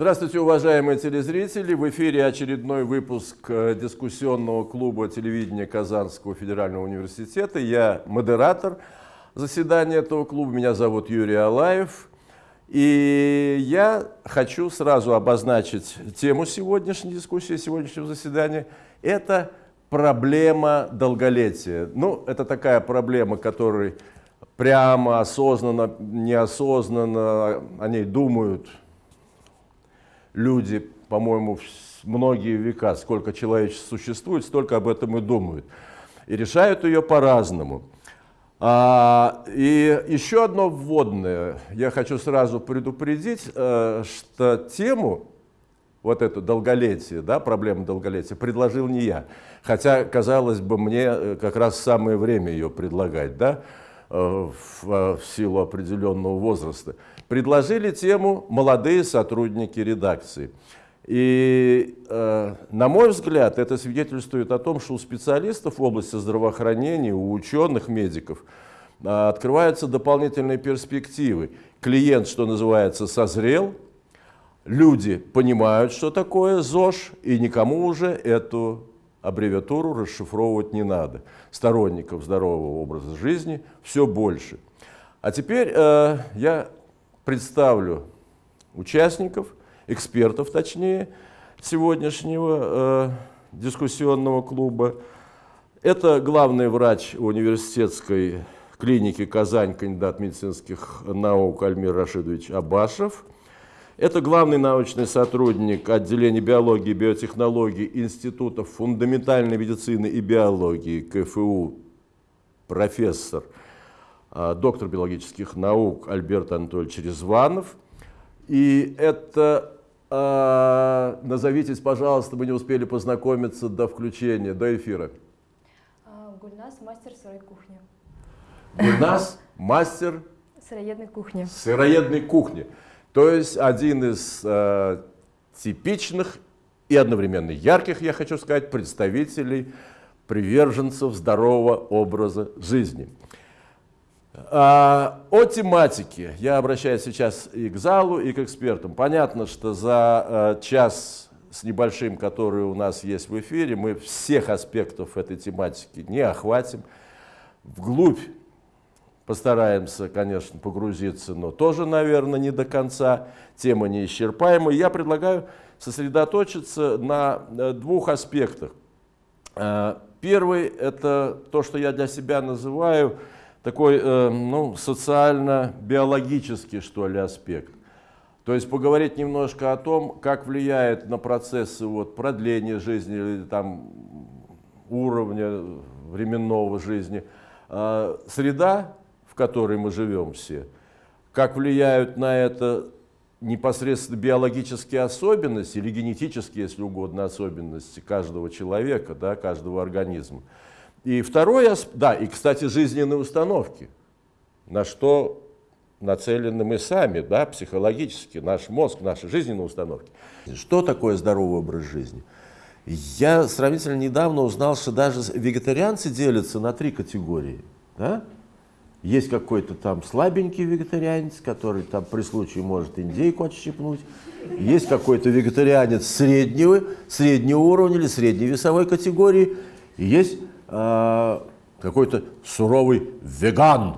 Здравствуйте, уважаемые телезрители! В эфире очередной выпуск э, дискуссионного клуба телевидения Казанского федерального университета. Я модератор заседания этого клуба. Меня зовут Юрий Алаев. И я хочу сразу обозначить тему сегодняшней дискуссии, сегодняшнего заседания. Это проблема долголетия. Ну, это такая проблема, которой прямо, осознанно, неосознанно о ней думают люди, по-моему, многие века, сколько человечество существует, столько об этом и думают. И решают ее по-разному. А, и еще одно вводное. Я хочу сразу предупредить, э, что тему, вот эту долголетие, да, проблему долголетия, предложил не я. Хотя, казалось бы, мне э, как раз самое время ее предлагать, да, э, в, в силу определенного возраста предложили тему «Молодые сотрудники редакции». И, э, на мой взгляд, это свидетельствует о том, что у специалистов в области здравоохранения, у ученых, медиков э, открываются дополнительные перспективы. Клиент, что называется, созрел, люди понимают, что такое ЗОЖ, и никому уже эту аббревиатуру расшифровывать не надо. Сторонников здорового образа жизни все больше. А теперь э, я представлю участников, экспертов точнее, сегодняшнего э, дискуссионного клуба. Это главный врач университетской клиники «Казань», кандидат медицинских наук Альмир Рашидович Абашев. Это главный научный сотрудник отделения биологии и биотехнологий Институтов фундаментальной медицины и биологии КФУ, профессор доктор биологических наук Альберт Анатольевич Резванов. И это, э, назовитесь, пожалуйста, мы не успели познакомиться до включения, до эфира. А, Гульнас, мастер сырой кухни. Гульнас, мастер сыроедной кухни. Сыроедной кухни. То есть один из э, типичных и одновременно ярких, я хочу сказать, представителей приверженцев здорового образа жизни. А, о тематике. Я обращаюсь сейчас и к залу, и к экспертам. Понятно, что за э, час с небольшим, который у нас есть в эфире, мы всех аспектов этой тематики не охватим. Вглубь постараемся, конечно, погрузиться, но тоже, наверное, не до конца. Тема неисчерпаемая. Я предлагаю сосредоточиться на э, двух аспектах. Э, первый – это то, что я для себя называю – такой э, ну, социально-биологический, что ли, аспект. То есть поговорить немножко о том, как влияет на процессы вот, продления жизни или там, уровня временного жизни э, среда, в которой мы живем все, как влияют на это непосредственно биологические особенности или генетические, если угодно, особенности каждого человека, да, каждого организма. И второе, да, и, кстати, жизненные установки, на что нацелены мы сами, да, психологически, наш мозг, наши жизненные установки. Что такое здоровый образ жизни? Я сравнительно недавно узнал, что даже вегетарианцы делятся на три категории. Да? Есть какой-то там слабенький вегетарианец, который там при случае может индейку отщипнуть. Есть какой-то вегетарианец среднего, среднего уровня или средней весовой категории. Есть э, какой-то суровый веган,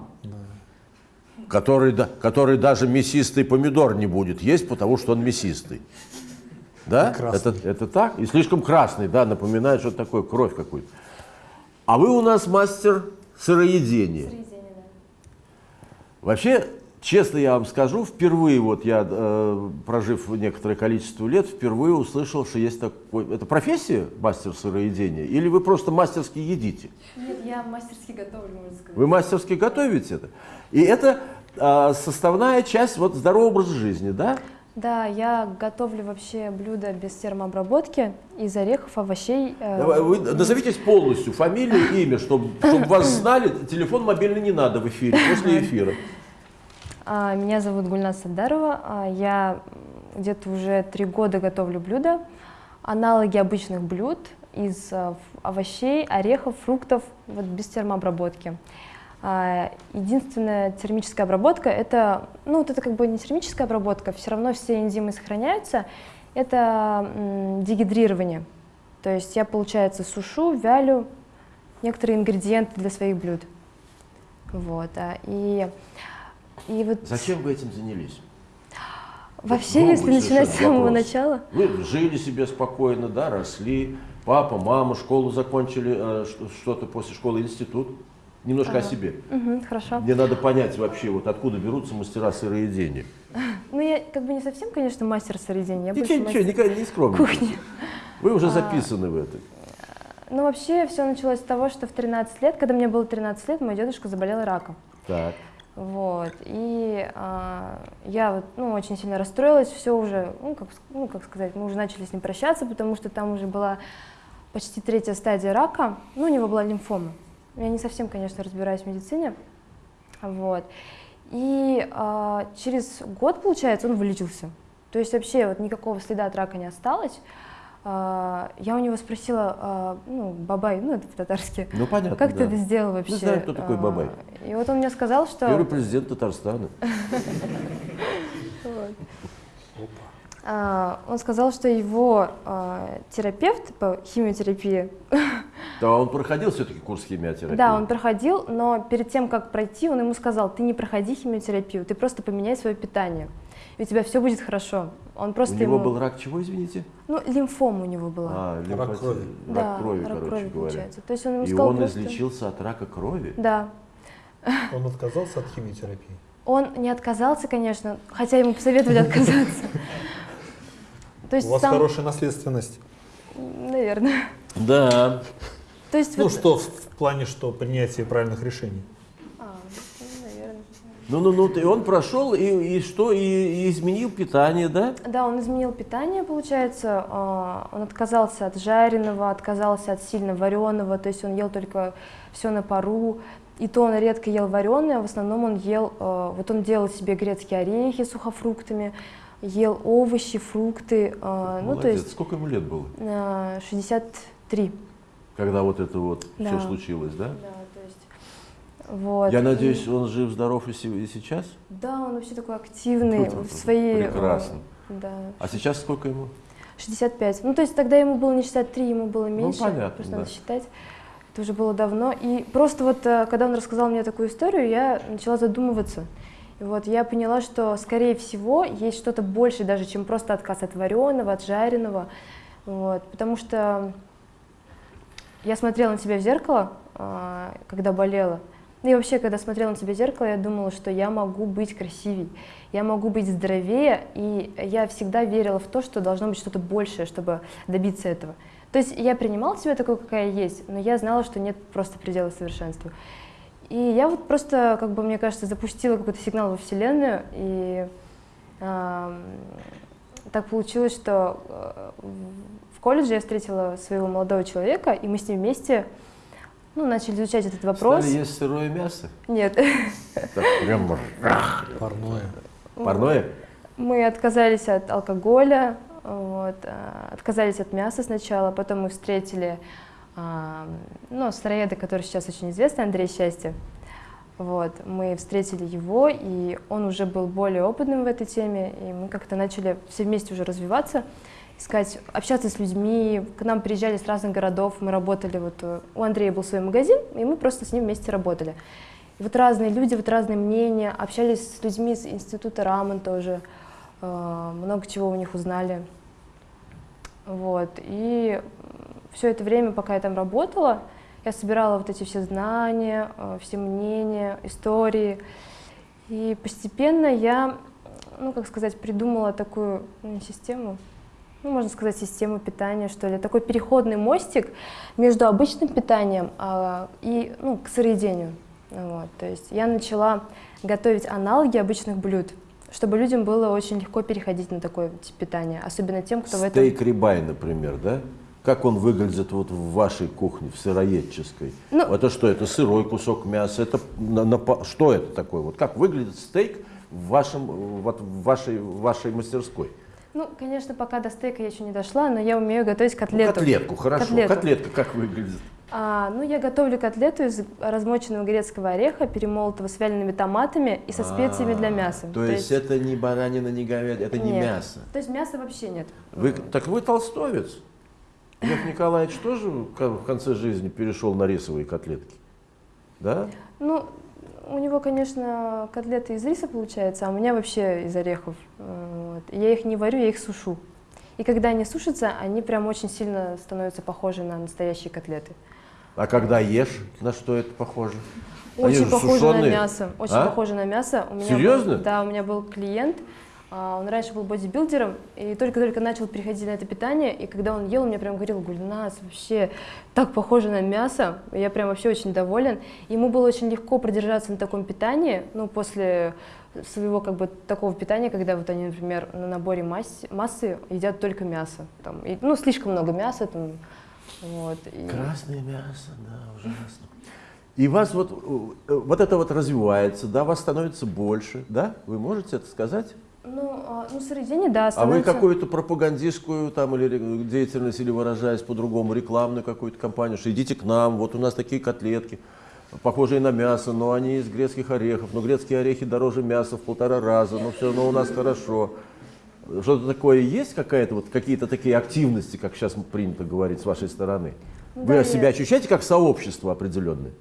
который, который даже мясистый помидор не будет есть, потому что он мясистый. Да? Это, это так? И слишком красный, да, напоминает что-то такое, кровь какую-то. А вы у нас мастер сыроедения. Сыроедение, да. Вообще, Честно я вам скажу, впервые, вот я, э, прожив некоторое количество лет, впервые услышал, что есть такой... Это профессия мастер сыроедения? Или вы просто мастерски едите? Нет, я мастерски готовлю, можно сказать. Вы мастерски готовите это? И это э, составная часть вот здорового образа жизни, да? Да, я готовлю вообще блюда без термообработки из орехов, овощей. Э... Вы назовитесь полностью, фамилию, имя, чтобы, чтобы вас знали. Телефон мобильный не надо в эфире, после эфира. А, меня зовут Гульнас Садарова. А, я где-то уже три года готовлю блюда, аналоги обычных блюд из а, овощей, орехов, фруктов, вот без термообработки. Единственная термическая обработка это, ну вот это как бы не термическая обработка, все равно все энзимы сохраняются, это дегидрирование. То есть я, получается, сушу, вялю некоторые ингредиенты для своих блюд. Вот, и, и вот Зачем вы этим занялись? вообще, Новый если начинать с самого вопрос. начала, Вы жили себе спокойно, да, росли. Папа, мама, школу закончили, э, что-то после школы, институт. Немножко о себе. Мгм, хорошо. Мне надо понять вообще, вот откуда берутся мастера сыроедения. Ну, я как бы не совсем, конечно, мастер сыроедения, я Ничего, ничего, мастер никогда не скромничайте. Вы А. уже записаны в это. Ну, вообще, все началось с того, что в 13 лет, когда мне было 13 лет, мой дедушка заболел раком. Так. Вот. И а, я вот, ну, очень сильно расстроилась, все уже, ну как, ну, как сказать, мы уже начали с ним прощаться, потому что там уже была почти третья стадия рака, ну, у него была лимфома. Я не совсем, конечно, разбираюсь в медицине. Вот. И а, через год, получается, он вылечился. То есть вообще вот никакого следа от рака не осталось. А, я у него спросила, а, ну, бабай, ну, это по-татарски, Ну, понятно, как ты да. это сделал вообще? знаю, кто такой А, Бабай. И вот он мне сказал, что... Первый президент Татарстана. Он сказал, что его терапевт по химиотерапии, Да, он проходил все-таки курс химиотерапии. да, он проходил, но перед тем, как пройти, он ему сказал, ты не проходи химиотерапию, ты просто поменяй свое питание, и у тебя все будет хорошо. Он У просто него ему- был рак чего, извините? Ну, лимфома у него была. А, лимфоцит- крови. Рак да, крови, рак короче крови, говоря. получается. То есть он ему И сказал он просто- излечился от рака крови? Да. Он отказался от химиотерапии. Он не отказался, конечно, хотя ему посоветовали отказаться. То есть У вас сам- хорошая наследственность. Наверное. Да. То есть Ну вот- что, в, в плане, что принятие правильных решений. Ну. Ну-ну-ну, и он прошел, и, и что, и, и изменил питание, да? Да, он изменил питание, получается. а, Он отказался от жареного, отказался от сильно вареного, то есть он ел только все на пару. И то он редко ел вареное, а в основном он ел, а, вот он делал себе грецкие орехи с сухофруктами, ел овощи, фрукты, а, ну то Молодец. есть Сколько ему лет было, а, 63. когда вот это вот Да. все случилось, да? Да, вот. Я и- надеюсь, он жив-здоров и, се- и сейчас? Да, он вообще такой активный Тут в своей... а, прекрасно. Да, А сейчас сколько ему? 65. Ну, то есть тогда ему было не 63, ему было меньше. понятно, Просто да. надо считать. Это уже было давно. И просто вот, э, когда он рассказал мне такую историю, я начала задумываться. И вот я поняла, что, скорее всего, есть что-то больше даже, чем просто отказ от вареного, от жареного. Вот. Потому что я смотрела на себя в зеркало, а, когда болела. Ну и вообще, когда смотрела на себя в зеркало, я думала, что я могу быть красивей, я могу быть здоровее, и я всегда верила в то, что должно быть что-то большее, чтобы добиться этого. То есть я принимала себя такой, какая есть, но я знала, что нет просто предела совершенству. И я вот просто, как бы, мне кажется, запустила какой-то сигнал во Вселенную, и ам, так получилось, что э, в колледже я встретила своего молодого человека, и мы с ним вместе ну, начали изучать этот вопрос. Стали есть сырое мясо? Нет, Так прям Парное. парное? мы отказались от алкоголя, вот, а, отказались от мяса сначала, потом мы встретили а, ну, сыроеда, который сейчас очень известный, Андрей Счастье. Вот, мы встретили его, и он уже был более опытным в этой теме, и мы как-то начали все вместе уже развиваться, искать, общаться с людьми. К нам приезжали с разных городов, мы работали, вот э, у Андрея был свой магазин, и мы просто с ним вместе работали. И вот разные люди, вот разные мнения, общались с людьми из института Раман тоже, э, много чего у них узнали. Вот, и все это время, пока я там работала, я собирала вот эти все знания, э, все мнения, истории. И постепенно я, ну, как сказать, придумала такую систему, ну, можно сказать, систему питания, что ли, такой переходный мостик между обычным питанием а, и, ну, к сыроедению. Вот, то есть я начала готовить аналоги обычных блюд, чтобы людям было очень легко переходить на такой тип питания, особенно тем, кто в этом... Стейк рибай, например, да? Как он выглядит вот в вашей кухне, в сыроедческой? Ну- это что, это сырой кусок мяса? Это на- на что это такое? Вот как выглядит стейк в, вашем, вот в, вашей, в вашей мастерской? Ну, конечно, пока до стейка я еще не дошла, но я умею готовить Ну, котлету. котлетку, хорошо. Котлету. Котлетка как выглядит? А, ну, я готовлю котлету из размоченного грецкого ореха, перемолотого с вялеными томатами и со специями для А, мяса. То, есть, это не баранина, не говядина, это не Нет. мясо. То есть мяса вообще нет. Вы, так вы толстовец. Лев Николаевич тоже в конце жизни перешел на рисовые котлетки? Да? Ну, у него, конечно, котлеты из риса получается, а у меня вообще из орехов. Э, Вот. Я их не варю, я их сушу. И когда они сушатся, они прям очень сильно становятся похожи на настоящие котлеты. А когда ешь, на что это похоже? Очень же похоже на сушеные. мясо. Очень А? похоже на мясо. У меня Серьезно? был- да, у меня был клиент. А, Он раньше был бодибилдером и только-только начал переходить на это питание. И когда он ел, он мне прям говорил, Гульнас, вообще так похоже на мясо. Я прям вообще очень доволен. Ему было очень легко продержаться на таком питании, ну, после своего как бы такого питания, когда вот они, например, на наборе масс- массы едят только мясо. Там, и, ну, слишком много мяса. Там, вот, и- Красное мясо, да, ужасно. И вас вот, э, вот это вот развивается, да, вас становится больше, да? Вы можете это сказать? Ну, а, ну, сыроедение, да, А вы становится... какую-то пропагандистскую там или деятельность, или выражаясь по-другому, рекламную какую-то кампанию, что идите к нам, вот у нас такие котлетки, похожие на мясо, но они из грецких орехов, но грецкие орехи дороже мяса в полтора раза, но все равно у нас хорошо. Что-то такое есть, какая-то вот какие-то такие активности, как сейчас принято говорить с вашей стороны? Ну Вы да, себя ощущаете как сообщество определенное?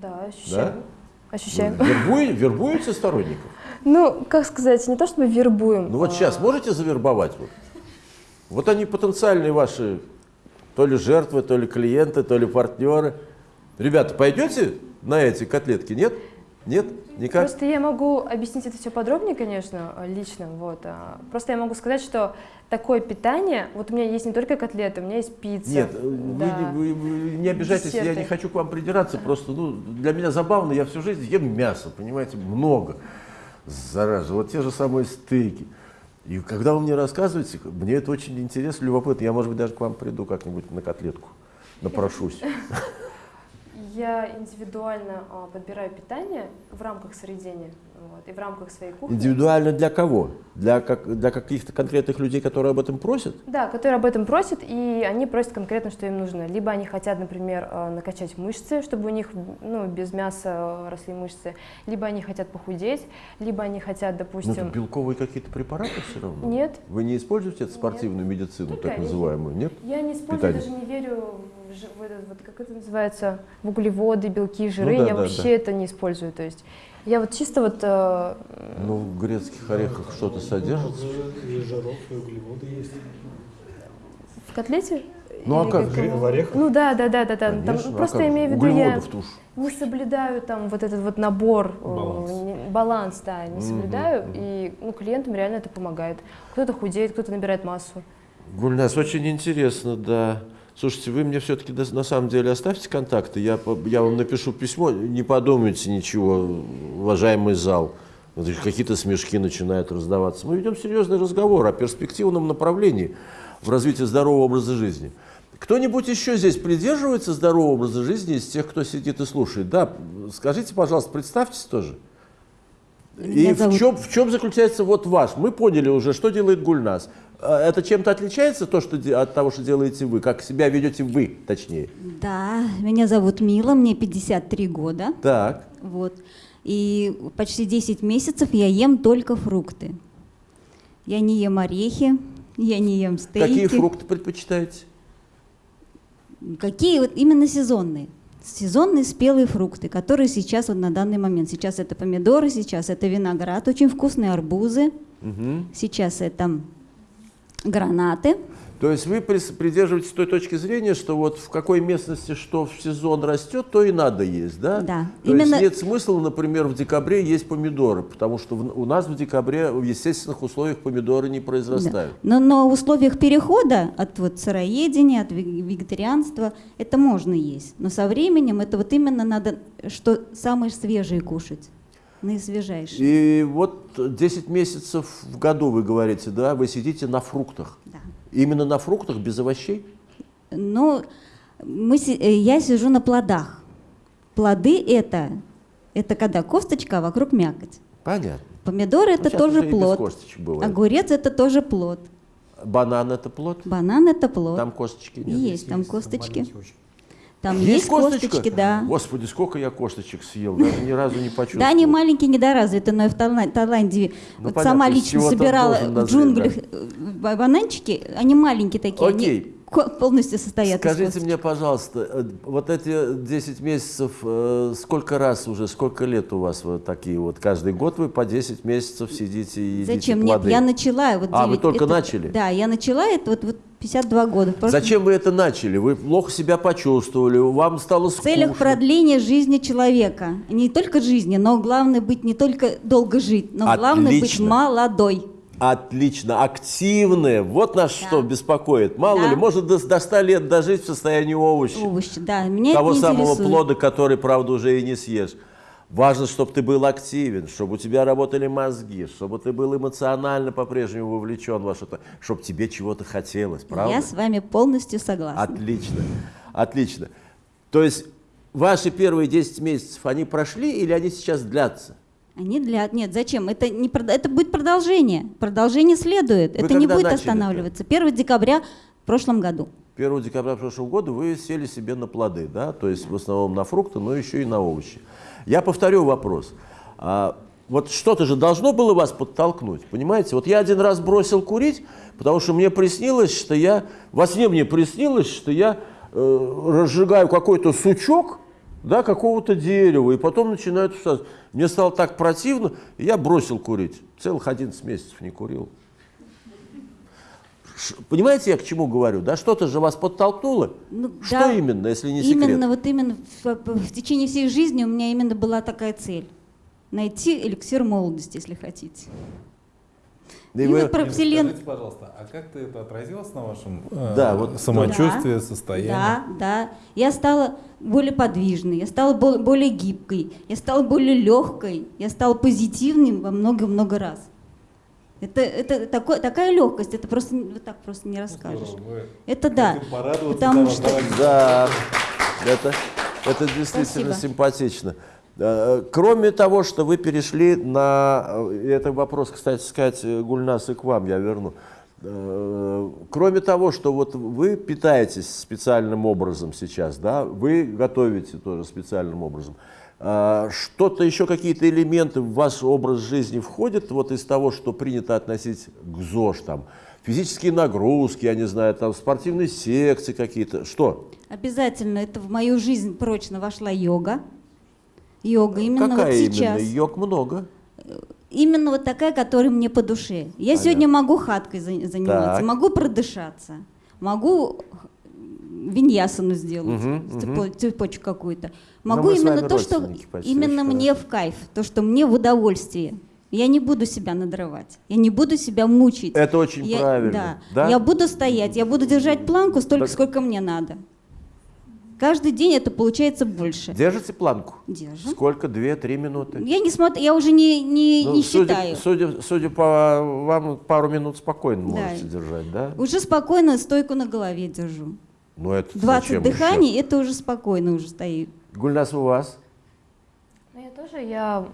Да, ощущаем. Ощущаем. Вы вербуете, вербуете сторонников? Ну, как сказать, не то чтобы вербуем. Ну вот а, сейчас можете завербовать? Вот, вот они потенциальные ваши то ли жертвы, то ли клиенты, то ли партнеры. Ребята, пойдете на эти котлетки? Нет? Нет? Никак? Просто я могу объяснить это все подробнее, конечно, лично. Вот. а, Просто я могу сказать, что такое питание, вот у меня есть не только котлеты, у меня есть пицца. Нет, э, вы, да. не- вы- вы не обижайтесь, я Десерты. не хочу к вам придираться, просто ну, для меня забавно, я всю жизнь ем мясо, понимаете, много. Зараза, вот те же самые стейки. И когда вы мне рассказываете, мне это очень интересно, любопытно, я, может быть, даже к вам приду как-нибудь на котлетку, напрошусь. Я индивидуально а, подбираю питание в рамках сыроедения вот, и в рамках своей кухни. Индивидуально для кого? Для, как, для каких-то конкретных людей, которые об этом просят? Да, которые об этом просят, и они просят конкретно, что им нужно. Либо они хотят, например, э, накачать мышцы, чтобы у них ну, без мяса э, росли мышцы, либо они хотят похудеть, либо они хотят, Ну, допустим... белковые какие-то препараты все равно? Нет. Вы не используете эту спортивную медицину, Только так орехи. называемую, нет? Я не использую, питание. даже не верю в, в этот, вот, как это называется, в углеводы, белки, жиры. да, я да, вообще да. это не использую. То есть я вот чисто вот... э, Ну, в грецких орехах что-то содержится? И жиров, и углеводы есть. в котлете? Ну, а Или как? В орехах? Ну да, да, да, да, да. Там, а просто как имею в виду, я уж. не соблюдаю там вот этот вот набор, э, Баланс. не- баланс, да, не соблюдаю, и ну, клиентам реально это помогает. Кто-то худеет, кто-то набирает массу. Гульнас, очень интересно, да. Слушайте, вы мне все-таки на самом деле оставьте контакты, я, я вам напишу письмо, не подумайте ничего, уважаемый зал. Какие-то смешки начинают раздаваться. Мы ведем серьезный разговор о перспективном направлении в развитии здорового образа жизни. Кто-нибудь еще здесь придерживается здорового образа жизни из тех, кто сидит и слушает? Да, скажите, пожалуйста, представьтесь тоже. И Меня в зовут- чем, в чем заключается вот ваш? Мы поняли уже, что делает Гульнас. А Это чем-то отличается то, что, от того, что делаете вы? Как себя ведете вы, точнее? Да, меня зовут Мила, мне 53 года. Так. Вот. И почти 10 месяцев я ем только фрукты. Я не ем орехи, я не ем стейки. Какие фрукты предпочитаете? Какие вот именно сезонные? Сезонные спелые фрукты, которые сейчас вот на данный момент. Сейчас это помидоры, сейчас это виноград, очень вкусные арбузы. Мгм. Сейчас это гранаты. То есть вы придерживаетесь той точки зрения, что вот в какой местности что в сезон растет, то и надо есть, да? Да. То Именно- есть нет смысла, например, в декабре есть помидоры, потому что в- у нас в декабре в естественных условиях помидоры не произрастают. Но, но в условиях перехода от вот сыроедения, от вег- вегетарианства, это можно есть. Но со временем это вот именно надо, что самое свежее кушать, наисвежайшее. И вот 10 месяцев в году, вы говорите, да, вы сидите на фруктах. Да. Именно на фруктах, без овощей? Но мы, э, я сижу на плодах. Плоды это, это когда косточка, а вокруг мякоть. Понятно. Помидоры Ну, это сейчас тоже плод. Огурец это тоже плод. Банан это плод? Банан это плод. Там косточки нет. есть там Есть, косточки. маленький очень. Там есть, косточка? косточки, да. Господи, сколько я косточек съел, даже ни разу не почувствовал. Да, они маленькие, недоразвитые, но в Таиланде Ну, вот понятно, сама лично собирала в джунглях э, ба- бананчики, они маленькие такие, Окей. они полностью состоят Скажите мне, пожалуйста, э, вот эти 10 месяцев, э, сколько раз уже, сколько лет у вас вот такие вот? Каждый год вы по 10 месяцев сидите и едите Зачем? плоды? Нет, я начала. Вот А, вы только это- начали? Да, я начала, это вот, вот 52 года. В прошлом- Зачем вы это начали? Вы плохо себя почувствовали, вам стало В скучно. целях продления жизни человека. Не только жизни, но главное быть не только долго жить, но главное быть Отлично. молодой. Отлично, активные. Вот нас что беспокоит. Мало Да. ли, может до, до 100 лет дожить в состоянии овоща. Овощи, да, меня Того самого интересует. плода, который, правда, уже и не съешь. Важно, чтобы ты был активен, чтобы у тебя работали мозги, чтобы ты был эмоционально по-прежнему вовлечен во что-то, чтобы тебе чего-то хотелось, правда? Я с вами полностью согласна. Отлично, отлично. То есть ваши первые 10 месяцев, они прошли или они сейчас длятся? Они для... Нет, зачем? Это, не это будет продолжение. Продолжение следует. Вы это не будет останавливаться. 1 декабря в прошлом году. 1 декабря прошлого года вы сели себе на плоды, да, то есть в основном на фрукты, но еще и на овощи. Я повторю вопрос. А, вот что-то же должно было вас подтолкнуть, понимаете? Вот я один раз бросил курить, потому что мне приснилось, что я, во сне мне приснилось, что я э, разжигаю какой-то сучок, да, какого-то дерева, и потом начинаю тушать. Мне стало так противно, я бросил курить. Целых 11 месяцев не курил. Ш- Понимаете, я к чему говорю? Да, что-то же вас подтолкнуло. Ну, что да, именно, если не секрет? Именно вот именно в, в течение всей жизни у меня именно была такая цель. Найти эликсир молодости, если хотите. Да и вы- вот про вселенную. Скажите, пожалуйста, а как-то это отразилось на вашем э, Да, вот- самочувствии, Да, состоянии? Да, да. Я стала более подвижной, я стала бо- более гибкой, я стала более легкой, я стала позитивной во много-много раз. Это, это такой, такая легкость, это просто не- вот так просто не расскажешь. Здорово, вы Это да. Потому что. Да, это, это действительно Спасибо. симпатично. Э, Кроме того, что вы перешли на... э, Это вопрос, кстати сказать, э, Гульнас, и к вам я верну. Кроме того, что вот вы питаетесь специальным образом сейчас, да, вы готовите тоже специальным образом. А Что-то еще, какие-то элементы в ваш образ жизни входят вот из того, что принято относить к ЗОЖ, там, физические нагрузки, я не знаю, там, спортивные секции какие-то, что? обязательно это в мою жизнь прочно вошла йога. Йога именно Какая вот сейчас. именно? Йог много. Именно вот такая, которая мне по душе. Я сегодня могу хаткой за- заниматься, Так. могу продышаться, могу виньясану сделать, цепо- цепочку какую-то. Но Могу именно то, что именно мне в кайф, то, что мне в удовольствие. Я не буду себя надрывать, я не буду себя мучить. Это очень Я- правильно. Да. Да? Я буду стоять, я буду держать планку столько, Так- сколько мне надо. Каждый день это получается больше. Держите планку? Держу. Сколько? Две-три минуты? Я не смотрю, я уже не, не, Ну, не судя, считаю. Судя, судя по вам, пару минут спокойно Да. можете держать, да? Уже спокойно стойку на голове держу. Ну, это 20 зачем дыханий, это уже спокойно уже стоит. еще? Гульнас, у вас? Ну, я тоже, я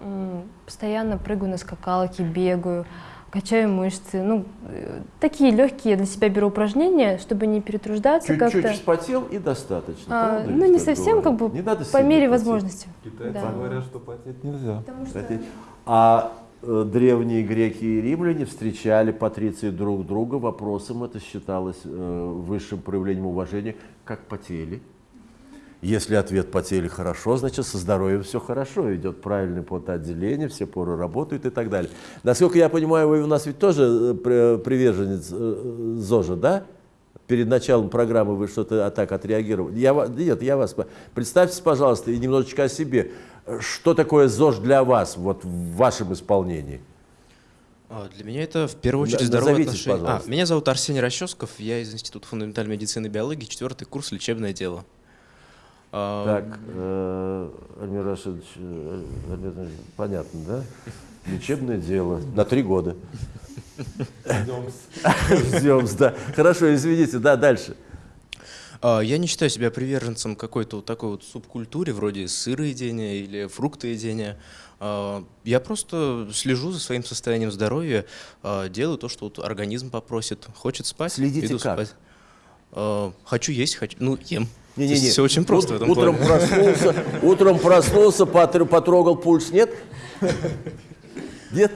постоянно прыгаю на скакалке, бегаю, качаю мышцы. Ну, э, такие легкие для себя беру упражнения, чтобы не перетруждаться Чуть-чуть вспотел и достаточно. А, правда ну, не совсем, как говорят? бы, Не надо по мере потеть. возможности. Китайцы Да. говорят, что потеть нельзя. Потому что Потеть. А древние греки и римляне встречали патриции друг друга. Вопросом это считалось э, высшим проявлением уважения, как потели. Если ответ потели хорошо, значит со здоровьем все хорошо, идет правильное потоотделение, все поры работают и так далее. Насколько я понимаю, вы у нас ведь тоже э, при- приверженец э, ЗОЖа, да? Перед началом программы вы что-то а так отреагировали. Я, нет, я вас... по- Представьте, пожалуйста, и немножечко о себе. Что такое ЗОЖ для вас, вот в вашем исполнении? А, Для меня это в первую очередь здоровое назовитесь, отношение. А, меня зовут Арсений Расческов, я из Института фундаментальной медицины и биологии, четвертый курс лечебное дело. А, Так, э, Альмир Рашидович, э, Альмир Рашидович, понятно, да? Лечебное дело на три года. Ждем, да. Хорошо, извините, да, дальше. А, Я не считаю себя приверженцем какой-то вот такой вот субкультуре, вроде сыроедения или фруктоедения. А, Я просто слежу за своим состоянием здоровья, а, делаю то, что вот организм попросит. Хочет спать, Следите иду как? спать. Хочу есть, хочу, ну, ем. Не-не-не. Все очень просто в этом утром плане. проснулся, утром проснулся, потр- потрогал пульс, нет? Нет?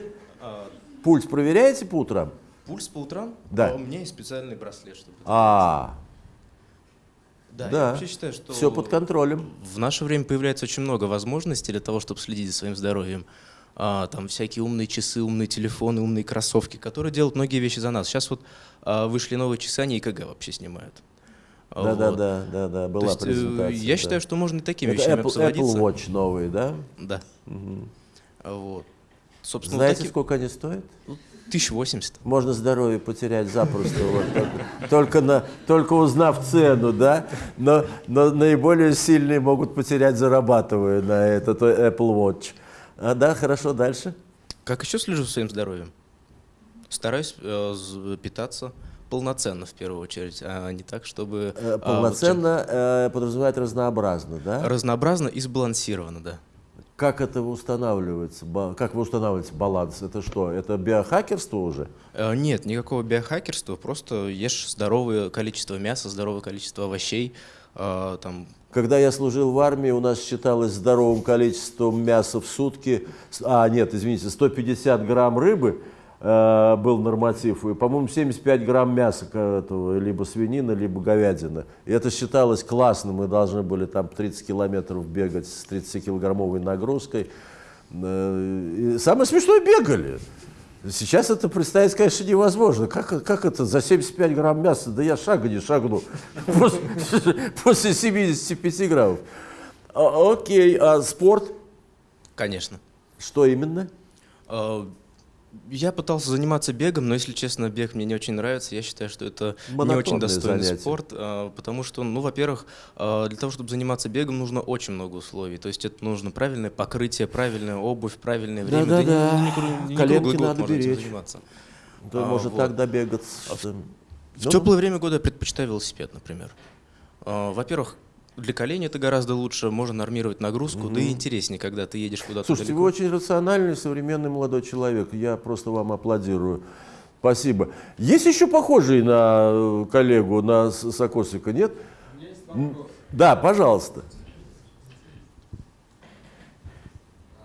Пульс проверяете по утрам? Пульс по утрам? Да. У меня есть специальный браслет, чтобы... А, Да, я да. вообще считаю, что Все под контролем. в наше время появляется очень много возможностей для того, чтобы следить за своим здоровьем. А, там всякие умные часы, умные телефоны, умные кроссовки, которые делают многие вещи за нас. Сейчас вот а, вышли новые часы, они ЕКГ вообще снимают. А, Да, да, вот. да, да, да, То была есть, э, презентация. я да. считаю, что можно и такими Это вещами Apple, обзаводиться. Apple Watch новый, да? Да. А, Вот. Собственно, Знаете, таки- сколько они стоят? 1080. Можно здоровье потерять запросто, вот, только, только, на, только узнав цену, да? Но, но наиболее сильные могут потерять, зарабатывая на этот Apple Watch. А, да, хорошо, дальше. Как еще слежу за своим здоровьем? Стараюсь э, питаться полноценно в первую очередь, а не так, чтобы... Э, а, вот Полноценно э, подразумевает разнообразно, да? разнообразно и сбалансированно, да. Как это устанавливается? Как вы устанавливаете баланс? Это что? Это биохакерство уже? Э, Нет, никакого биохакерства, просто ешь здоровое количество мяса, здоровое количество овощей, э, там, Когда я служил в армии, у нас считалось здоровым количеством мяса в сутки. А, нет, извините, 150 грамм рыбы э, был норматив. И, по-моему, 75 грамм мяса этого, либо свинина, либо говядина. И это считалось классно. Мы должны были там 30 километров бегать с 30-килограммовой нагрузкой. Э, и самое смешное, бегали. Сейчас это представить, конечно, невозможно. Как, как это за 75 грамм мяса? Да я шага не шагну после, после 75 граммов. А, окей, а спорт? конечно. Что именно? Я пытался заниматься бегом, но, если честно, бег мне не очень нравится. Я считаю, что это не очень достойный занятие. спорт, э, потому что, ну, во-первых, э, для того, чтобы заниматься бегом, нужно очень много условий. То есть это нужно правильное покрытие, правильная обувь, правильное время. Да-да-да. не кру- не Коленки надо можно беречь. заниматься. Да, А, может вот. так добегать. А в- В теплое время года я предпочитаю велосипед, например. А, Во-первых, для колени это гораздо лучше, можно нормировать нагрузку, да и интереснее, когда ты едешь куда-то Слушайте, далеко. вы очень рациональный, современный молодой человек. Я просто вам аплодирую. Спасибо. Есть еще похожий на э, коллегу, на Сокосика, нет? М, Да, пожалуйста.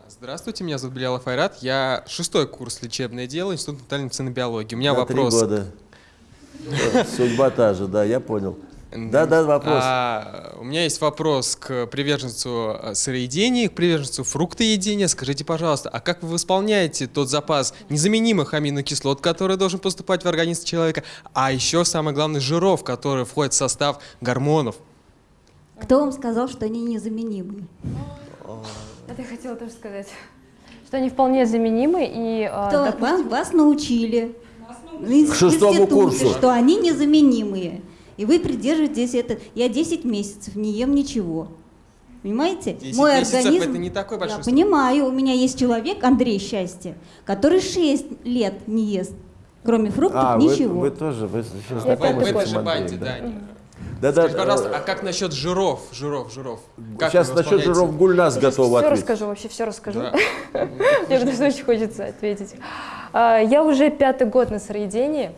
Здравствуйте, меня зовут Беляла Файрат. Я шестой курс лечебное дело, Институт натальной медицины и биологии. У меня На три вопрос. года. Да, Судьба та же, да, я понял. Да, да, вопрос. А, у меня есть вопрос к приверженцу э, сыроедения, к приверженцу фруктоедения. Скажите, пожалуйста, а как вы восполняете тот запас незаменимых аминокислот, который должен поступать в организм человека, а еще самое главное жиров, которые входят в состав гормонов? Кто вам сказал, что они незаменимы? Это я хотела тоже сказать. Что они вполне заменимы и, а, Кто допустим, вас, вас научили К шестому курсу. что они незаменимые. И вы придерживаетесь это. Я 10 месяцев не ем ничего. Понимаете? 10 Мой месяцев организм... это не такой большой Я срок. понимаю, у меня есть человек, Андрей Счастье, который 6 лет не ест, кроме фруктов, А, вы, ничего. вы тоже, вы сейчас Я В, знакомы пятый с этой год. этим же банде, да? да. Да, да, Скажите, пожалуйста, э, а как насчет жиров, жиров, жиров? Как Сейчас вы насчет жиров Гульнас Сейчас готова все ответить. расскажу, вообще все расскажу. Да. Мне потому что очень хочется ответить. А, Я уже пятый год на сыроедении,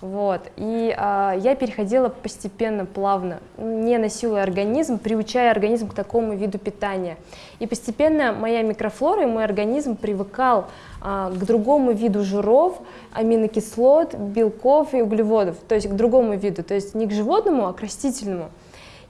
вот, и а, я переходила постепенно, плавно, не насилуя организм, приучая организм к такому виду питания. И постепенно моя микрофлора и мой организм привыкал а, к другому виду жиров, аминокислот, белков и углеводов, то есть к другому виду, то есть не к животному, а к растительному.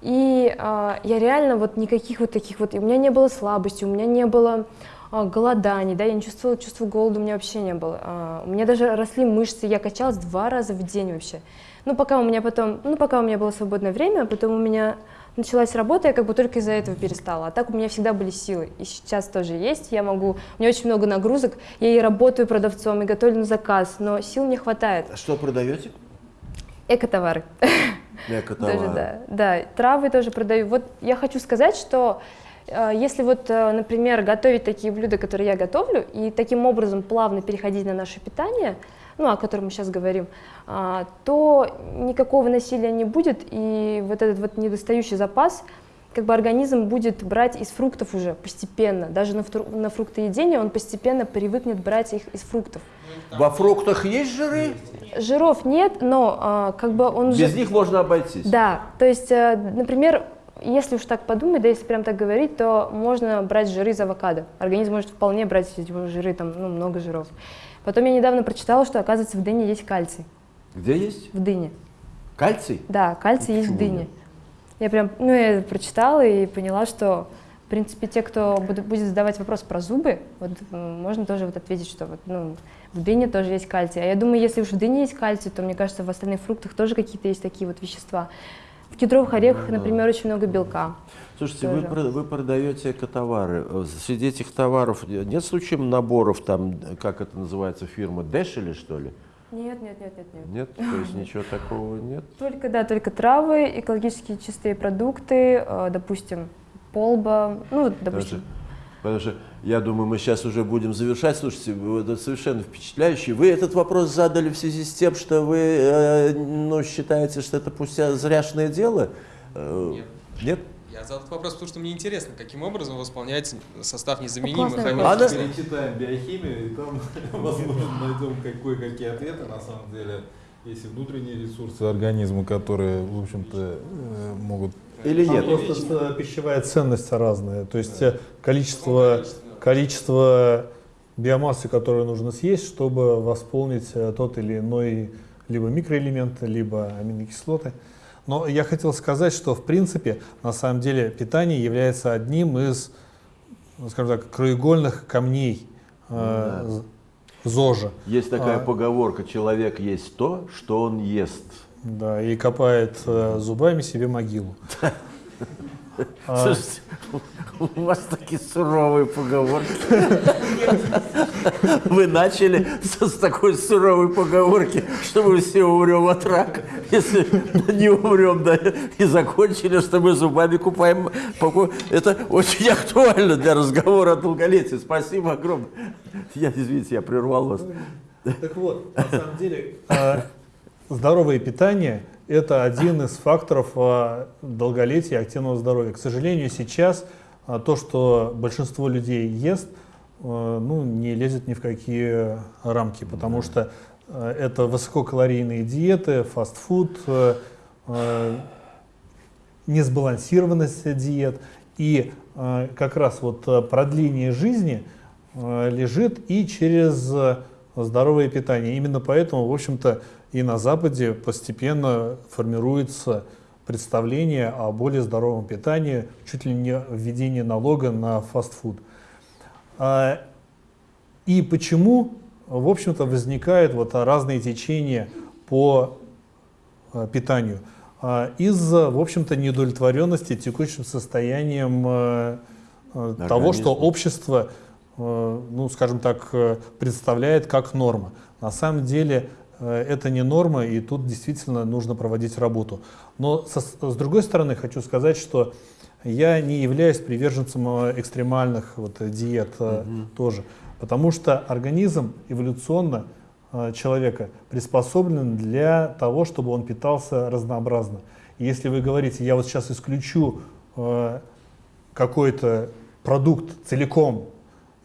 И а, я реально вот никаких вот таких вот, у меня не было слабости, у меня не было голоданий, да, я не чувствовала чувства голода, у меня вообще не было. А, у меня даже росли мышцы, я качалась два раза в день вообще. Ну, пока у меня потом, ну, пока у меня было свободное время, а потом у меня началась работа, я как бы только из-за этого перестала. А так у меня всегда были силы. И сейчас тоже есть. Я могу, у меня очень много нагрузок. Я и работаю продавцом, и готовлю на заказ, но сил не хватает. Что продаете? Экотовары. Экотовары. да, да. Травы тоже продаю. Вот я хочу сказать, что если вот, э, например, готовить такие блюда, которые я готовлю, и таким образом плавно переходить на наше питание, ну, о котором мы сейчас говорим, а, то никакого насилия не будет, и вот этот вот недостающий запас, как бы организм будет брать из фруктов уже постепенно, даже на, на фруктоедение он постепенно привыкнет брать их из фруктов. Во фруктах есть жиры? Жиров нет, но а, как бы он Без же... них можно обойтись. Да, то есть, э, например, если уж так подумать, да, если прям так говорить, то можно брать жиры из авокадо. Организм может вполне брать эти жиры, там, ну, много жиров. Потом я недавно прочитала, что, оказывается, в дыне есть кальций. Где есть? В дыне. Кальций? Да, кальций есть в дыне. Я прям, ну, я прочитала и поняла, что, в принципе, те, кто буд- будет задавать вопрос про зубы, вот можно тоже вот ответить, что вот, ну, в дыне тоже есть кальций. А я думаю, если уж в дыне есть кальций, то, мне кажется, в остальных фруктах тоже какие-то есть такие вот вещества. В кедровых орехах, например, очень много белка. Слушайте, вы, Тоже. вы продаете экотовары. Среди этих товаров нет случаем наборов, там, как это называется, фирма Дэшели, что ли? Нет, нет, нет, нет, нет. Нет? То есть ничего такого нет? Только, да, только травы, экологически чистые продукты, э, допустим, полба, ну, допустим. что, потому что я думаю, мы сейчас уже будем завершать. Слушайте, это совершенно впечатляющий. Вы этот вопрос задали в связи с тем, что вы э, ну, считаете, что это пустя зряшное дело? Э, Нет. Нет? Я задал этот вопрос, потому что мне интересно, каким образом восполняется состав незаменимых аминокислот. вопрос. Если перечитаем биохимию, и там, возможно, найдем кое-какие ответы, на самом деле. Есть и внутренние ресурсы организма, которые, в общем-то, э, могут... Или нет? просто э, пищевая ценность разная. То есть э, количество, количество биомассы, которую нужно съесть, чтобы восполнить э, тот или иной либо микроэлемент, либо аминокислоты. Но я хотел сказать, что в принципе, на самом деле, питание является одним из, ну, скажем так, краеугольных камней э, з- ЗОЖа. Есть такая А. поговорка, человек есть то, что он ест. Да, и копает э, зубами себе могилу. А, Слушайте, у вас такие суровые поговорки. Вы начали с, с такой суровой поговорки, что мы все умрем от рака, если не умрем, да, и закончили, что мы зубами купаем. Это очень актуально для разговора о долголетии. Спасибо огромное. Я, извините, я прервал вас. Так вот, на самом деле, а, здоровое питание – это один из факторов а, долголетия и активного здоровья. К сожалению, сейчас а, то, что большинство людей ест, а, ну, не лезет ни в какие рамки, потому что это высококалорийные диеты, фастфуд, несбалансированность диет. И как раз вот продление жизни лежит и через здоровое питание. Именно поэтому, в общем-то, и на Западе постепенно формируется представление о более здоровом питании, чуть ли не введение налога на фастфуд. А, И почему, в общем-то, возникают вот разные течения по э, питанию? А, Из-за, в общем-то, неудовлетворенности текущим состоянием э, э, того, что общество, ну, скажем так, представляет как норма. На самом деле это не норма, и тут действительно нужно проводить работу. Но со- с другой стороны хочу сказать, что я не являюсь приверженцем э, экстремальных вот, э, диет э, тоже, потому что организм эволюционно э, человека приспособлен для того, чтобы он питался разнообразно. И если вы говорите, я вот сейчас исключу э, какой-то продукт целиком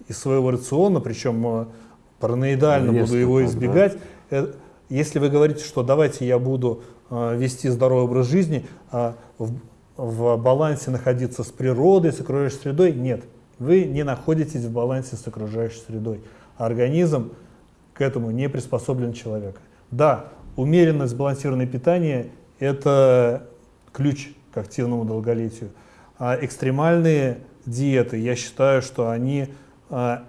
из своего рациона, причем э, параноидально Резко буду его так, да. Если вы говорите, что давайте я буду э, вести здоровый образ жизни, а в, в балансе находиться с природой, с окружающей средой, нет. Вы не находитесь в балансе с окружающей средой. Организм к этому не приспособлен человека. Да, умеренное сбалансированное питание – это ключ к активному долголетию. А экстремальные диеты, я считаю, что они а,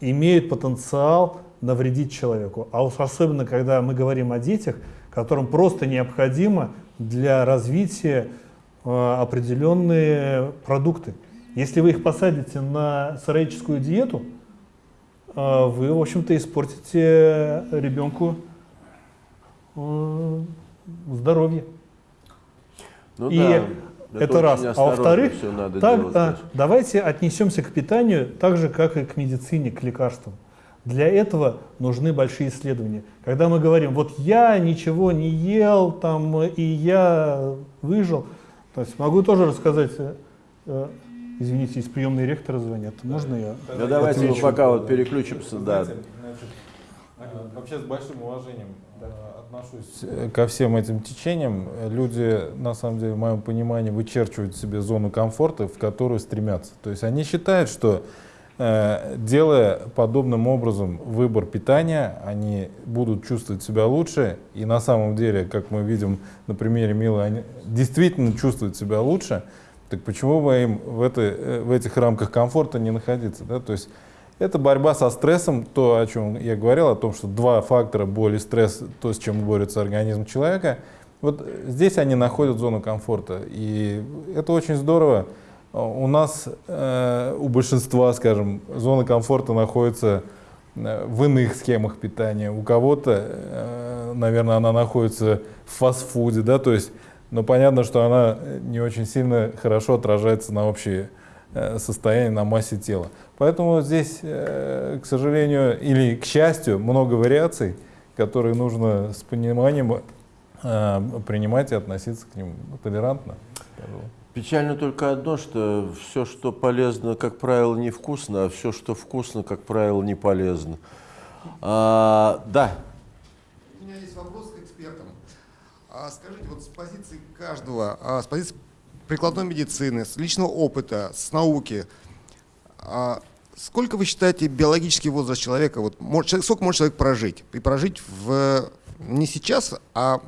имеют потенциал навредить человеку. А уж особенно, когда мы говорим о детях, которым просто необходимо для развития а, определенные продукты. Если вы их посадите на сыроедческую диету, а, вы, в общем-то, испортите ребенку э, здоровье. Ну И да. Это Это, раз. А во-вторых, так, делать, давайте отнесемся к питанию так же, как и к медицине, к лекарствам. Для этого нужны большие исследования. Когда мы говорим, вот я ничего не ел, там, и я выжил, то есть могу тоже рассказать, э, извините, из приемной ректора звонят, можно я? Ну давайте мы отвечу. пока вот переключимся, да. Знаете, значит, э, Вообще с большим уважением э, отношусь ко всем этим течениям. Люди, на самом деле, в моем понимании, вычерчивают себе зону комфорта, в которую стремятся. То есть они считают, что делая подобным образом выбор питания, они будут чувствовать себя лучше. И на самом деле, как мы видим на примере Милы, они действительно чувствуют себя лучше. Так почему бы им в, этой, э, в этих рамках комфорта не находиться? Да? То есть это борьба со стрессом, то, о чем я говорил, о том, что два фактора, боль и стресс, то, с чем борется организм человека, вот здесь они находят зону комфорта. И это очень здорово. У нас, э, у большинства, скажем, зона комфорта находится э, в иных схемах питания. У кого-то, э, наверное, она находится в фастфуде, да, то есть, но понятно, что она не очень сильно хорошо отражается на общее состояние, на массе тела. Поэтому здесь, к сожалению, или к счастью, много вариаций, которые нужно с пониманием принимать и относиться к ним толерантно. пожалуй. Печально только одно, что все, что полезно, как правило, невкусно, а все, что вкусно, как правило, не полезно. А, да, У меня есть вопрос к экспертам. А скажите, вот с позиции каждого, а с позиции прикладной медицины, с личного опыта, с науки, а сколько вы считаете биологический возраст человека, вот, сколько может человек прожить? И прожить в, не сейчас, а,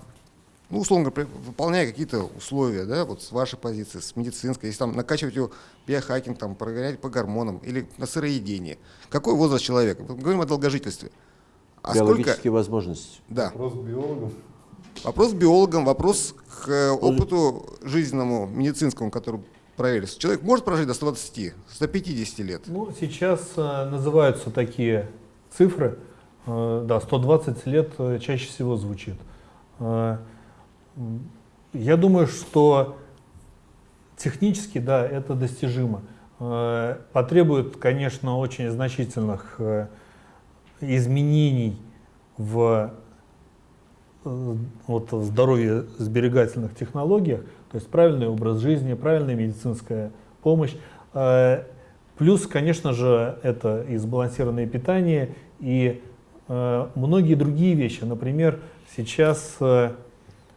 ну, условно говоря, выполняя какие-то условия, да, вот с вашей позиции, с медицинской, если там накачивать его биохакинг, там, прогонять по гормонам или на сыроедении. Какой возраст человека? Мы говорим о долгожительстве. А сколько, биологические возможности. да, Вопрос к биологам. Вопрос к биологам, вопрос к опыту жизненному, медицинскому, который проверили. Человек может прожить до 120, 150 лет? Ну, сейчас э, называются такие цифры. Э, да, 120 лет э, чаще всего звучит. Я думаю, что технически, да, это достижимо. Э, потребует, конечно, очень значительных э, изменений в э, вот, здоровье сберегательных технологиях, то есть правильный образ жизни, правильная медицинская помощь. Плюс, конечно же, это и сбалансированное питание, и многие другие вещи. Например, сейчас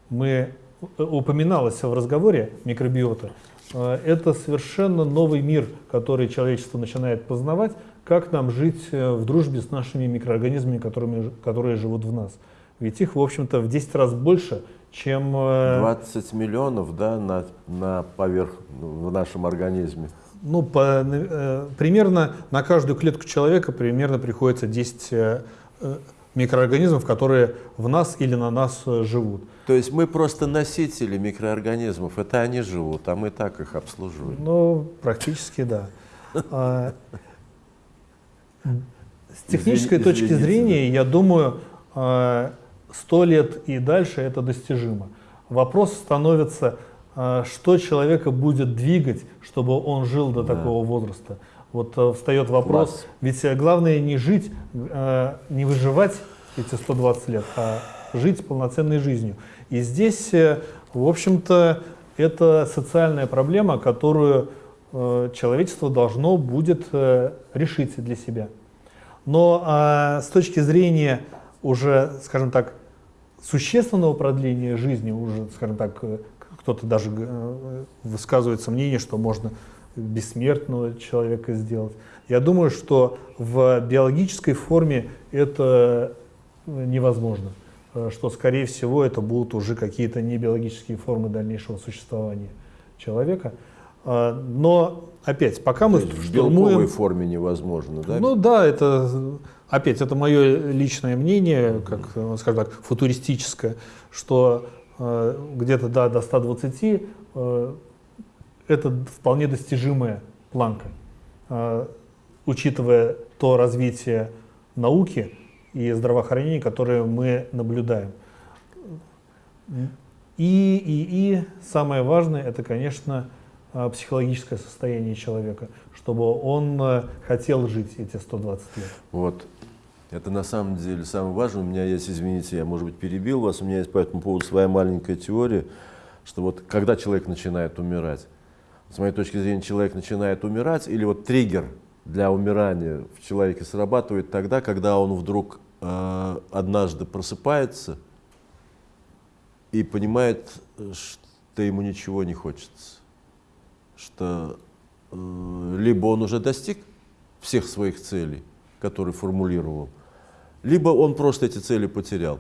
мы, э, упоминалось в разговоре микробиота, э, это совершенно новый мир, который человечество начинает познавать, как нам жить э, в дружбе с нашими микроорганизмами, которыми, которые живут в нас. Ведь их, в общем-то, в 10 раз больше, чем... э, 20 миллионов да, на, на поверх в нашем организме. Ну, по, э, примерно на каждую клетку человека примерно приходится 10 э, э, микроорганизмов, которые в нас или на нас э, живут. То есть мы просто носители микроорганизмов, это они живут, а мы так их обслуживаем. Ну, практически да. А, С технической точки зрения, я думаю, а, 100 лет и дальше это достижимо. Вопрос становится, а, что человека будет двигать, чтобы он жил до такого возраста. Вот э, встает вопрос, Класс. ведь э, главное не жить, э, не выживать эти 120 лет, а жить полноценной жизнью. И здесь, э, в общем-то, это социальная проблема, которую э, человечество должно будет э, решить для себя. Но а, с точки зрения уже, скажем так, существенного продления жизни, уже, скажем так, кто-то даже э, высказывает мнение, что можно бессмертного человека сделать. Я думаю, что в биологической форме это э, невозможно, э, что, скорее всего, это будут уже какие-то небиологические формы дальнейшего существования человека. А, Но, опять, пока мы То есть в белковой штурмуем... форме невозможно, да? Ну да, это опять это мое личное мнение, как, э, скажем так, футуристическое, что где-то да, до 120 э, это вполне достижимая планка, э, учитывая то развитие науки и здравоохранения, которое мы наблюдаем. И, и, и самое важное, это, конечно, а, психологическое состояние человека, чтобы он э, хотел жить эти 120 лет. Вот. Это на самом деле самое важное. У меня есть, извините, я, может быть, перебил вас, у меня есть по этому поводу своя маленькая теория, что вот когда человек начинает умирать, с моей точки зрения, человек начинает умирать, или вот триггер для умирания в человеке срабатывает тогда, когда он вдруг э, однажды просыпается и понимает, что ему ничего не хочется, что э, либо он уже достиг всех своих целей, которые формулировал, либо он просто эти цели потерял.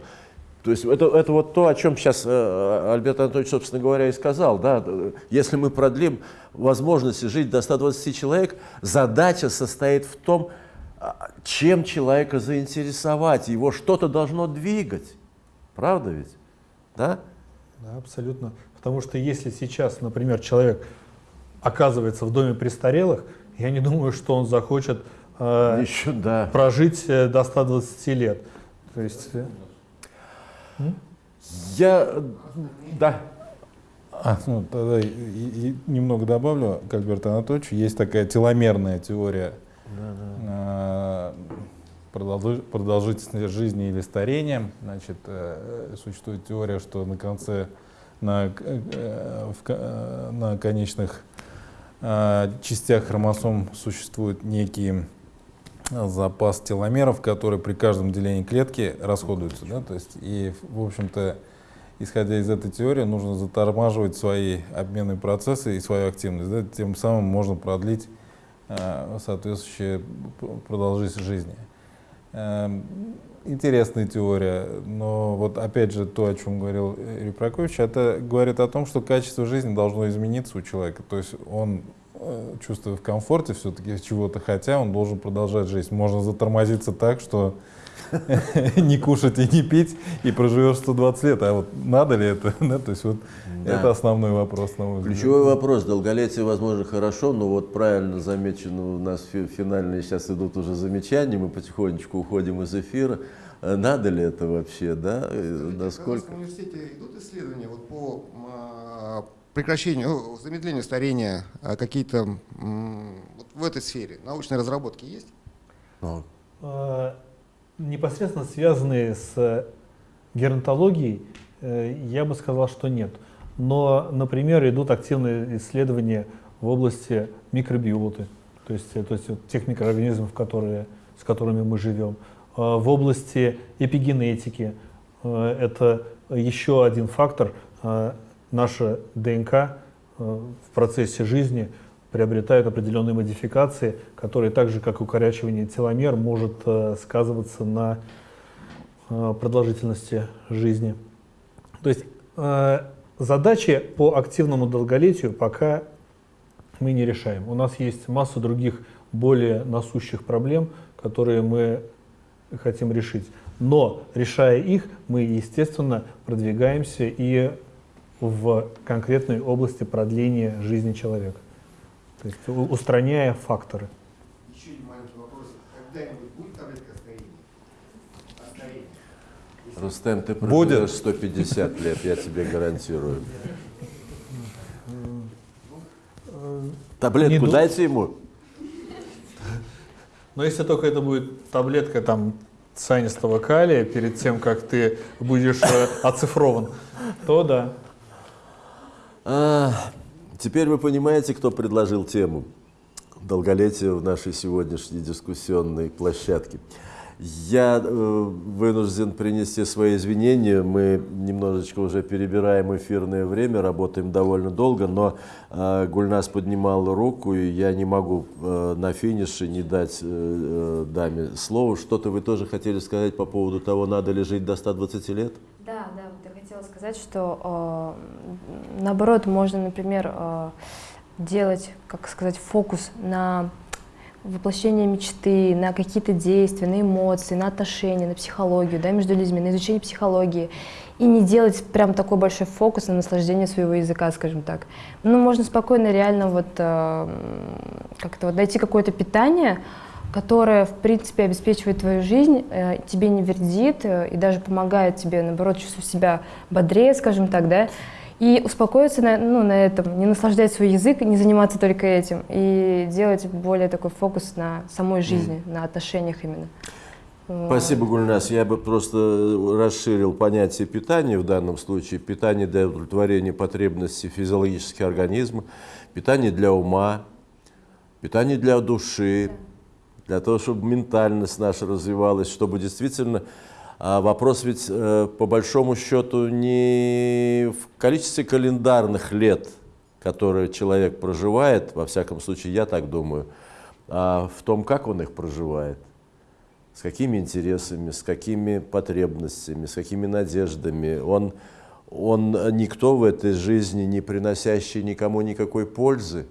То есть это, это вот то, о чем сейчас э, Альберт Анатольевич, собственно говоря, и сказал. Да? Если мы продлим возможности жить до 120 человек, задача состоит в том, а, чем человека заинтересовать, его что-то должно двигать. Правда ведь? Да? Да, абсолютно. Потому что если сейчас, например, человек оказывается в доме престарелых, я не думаю, что он захочет э, Еще, да. прожить э, до 120 лет. То есть, э, Я, да, А, ну, тогда и, и- немного добавлю к Альберту Анатольевичу. Есть такая теломерная теория э, продолжи- продолжительности жизни или старения. Значит, э, существует теория, что на конце, на, э, э, на конечных частях хромосом существует некий э, запас теломеров, которые при каждом делении клетки расходуются. Да? То есть, и, в общем-то, исходя из этой теории, нужно затормаживать свои обменные процессы и свою активность. Да? Тем самым можно продлить э, соответствующую продолжительность жизни. Эм, Интересная теория, но вот опять же то, о чем говорил Юрий Прокофьевич, это говорит о том, что качество жизни должно измениться у человека. То есть он, э, чувствуя в комфорте все-таки чего-то хотя, он должен продолжать жизнь. Можно затормозиться так, что не кушать и не пить, и проживешь 120 лет. А вот надо ли это? Да, то есть вот Да. это основной вопрос, на мой взгляд. Ключевой вопрос. Долголетие, возможно, хорошо, но вот правильно замечено, у нас фи- финальные сейчас идут уже замечания, мы потихонечку уходим из эфира. Э, Надо ли это вообще, да? Э, У Насколько? нас в университете идут исследования вот по м, прекращению, ну, замедлению старения, а, какие-то вот в этой сфере научные разработки есть? Ну, э, непосредственно связанные с геронтологией, э, я бы сказал, что нет. Но, например, идут активные исследования в области микробиоты, то есть, э, то есть тех микроорганизмов, которые, с которыми мы живем. Э, В области эпигенетики э, это еще один фактор. Наша ДНК э, в процессе жизни приобретает определенные модификации, которые так же, как и укорачивание теломер, может э, сказываться на э, продолжительности жизни. То есть задачи по активному долголетию пока мы не решаем. У нас есть масса других более насущих проблем, которые мы хотим решить. Но решая их, мы, естественно, продвигаемся и в конкретной области продления жизни человека. То есть устраняя факторы. Еще один маленький вопрос. Когда-нибудь будет таблетка? О старении? Рустем, ты Будет. проживешь 150 лет, я тебе гарантирую. Таблетку Не дайте ему. Но если только это будет таблетка там цианистого калия перед тем, как ты будешь э, оцифрован, то да. А, теперь вы понимаете, кто предложил тему долголетия в нашей сегодняшней дискуссионной площадке. Я э, вынужден принести свои извинения. Мы немножечко уже перебираем эфирное время, работаем довольно долго, но э, Гульнас поднимала руку, и я не могу э, на финише не дать даме слово. Что-то вы тоже хотели сказать по поводу того, надо ли жить до 120 лет? Да, да, хотела сказать, что э, наоборот можно, например, э, делать, как сказать, фокус на воплощение мечты, на какие-то действия, на эмоции, на отношения, на психологию, да, между людьми, на изучение психологии. И не делать прям такой большой фокус на наслаждение своего языка, скажем так. Ну, можно спокойно реально вот э, как-то вот найти какое-то питание, которое, в принципе, обеспечивает твою жизнь, э, тебе не вредит э, и даже помогает тебе, наоборот, чувствовать себя бодрее, скажем так, да, и успокоиться на, ну, на этом, не наслаждать свой язык, не заниматься только этим, и делать более такой фокус на самой жизни, на отношениях именно. Спасибо, Гульнас. Я бы просто расширил понятие питания в данном случае. Питание для удовлетворения потребностей физиологических организма, питание для ума, питание для души, для того, чтобы ментальность наша развивалась, чтобы действительно а вопрос ведь э, по большому счету не в количестве календарных лет, которые человек проживает, во всяком случае, я так думаю, а в том, как он их проживает, с какими интересами, с какими потребностями, с какими надеждами. Он, он никто в этой жизни, не приносящий никому никакой пользы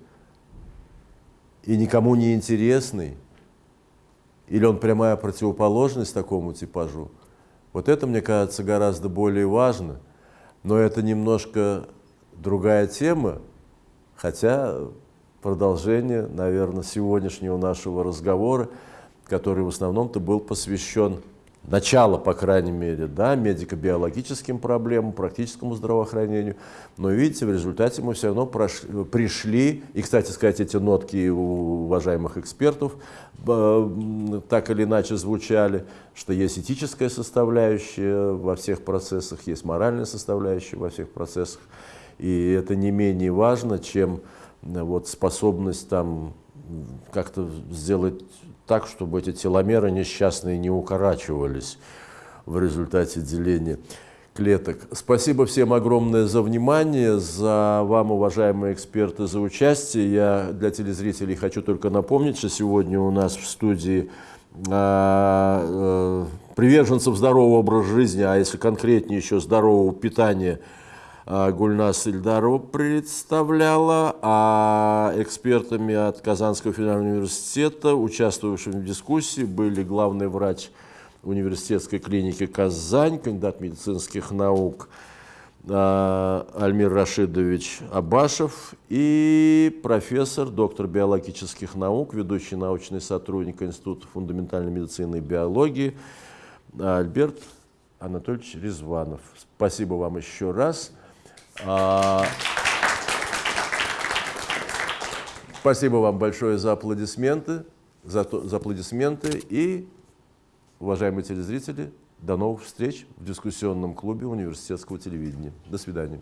и никому не интересный. Или он прямая противоположность такому типажу. Вот это, мне кажется, гораздо более важно. Но это немножко другая тема, хотя продолжение, наверное, сегодняшнего нашего разговора, который в основном-то был посвящен начало, по крайней мере, да, медико-биологическим проблемам, практическому здравоохранению. Но видите, в результате мы все равно прошли, пришли, и, кстати сказать, эти нотки у уважаемых экспертов э, так или иначе звучали, что есть этическая составляющая во всех процессах, есть моральная составляющая во всех процессах. И это не менее важно, чем э, вот, способность там как-то сделать так, чтобы эти теломеры несчастные не укорачивались в результате деления клеток. Спасибо всем огромное за внимание, за вам, уважаемые эксперты, за участие. Я для телезрителей хочу только напомнить, что сегодня у нас в студии а, э, приверженцев здорового образа жизни, а если конкретнее еще здорового питания – Гульнас Ильдарова представляла, а экспертами от Казанского федерального университета, участвовавшими в дискуссии, были главный врач университетской клиники «Казань», кандидат медицинских наук а, Альмир Рашидович Абашев и профессор, доктор биологических наук, ведущий научный сотрудник Института фундаментальной медицины и биологии Альберт Анатольевич Резванов. Спасибо вам еще раз. А, спасибо вам большое за аплодисменты, за, за аплодисменты и, уважаемые телезрители, до новых встреч в дискуссионном клубе университетского телевидения. До свидания.